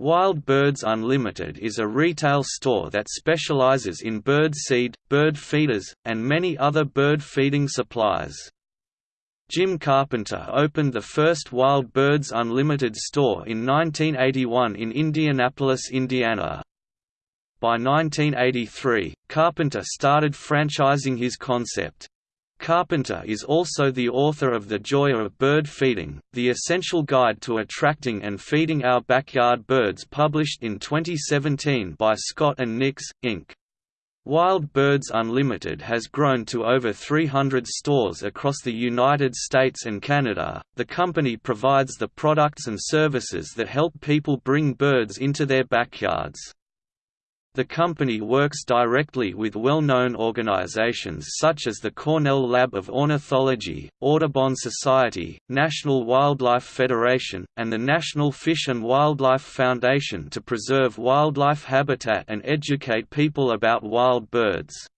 Wild Birds Unlimited is a retail store that specializes in bird seed, bird feeders, and many other bird feeding supplies. Jim Carpenter opened the first Wild Birds Unlimited store in 1981 in Indianapolis, Indiana. By 1983, Carpenter started franchising his concept. Carpenter is also the author of The Joy of Bird Feeding, the essential guide to attracting and feeding our backyard birds published in 2017 by Scott Nix, Inc. Wild Birds Unlimited has grown to over 300 stores across the United States and Canada. The company provides the products and services that help people bring birds into their backyards. The company works directly with well-known organizations such as the Cornell Lab of Ornithology, Audubon Society, National Wildlife Federation, and the National Fish and Wildlife Foundation to preserve wildlife habitat and educate people about wild birds.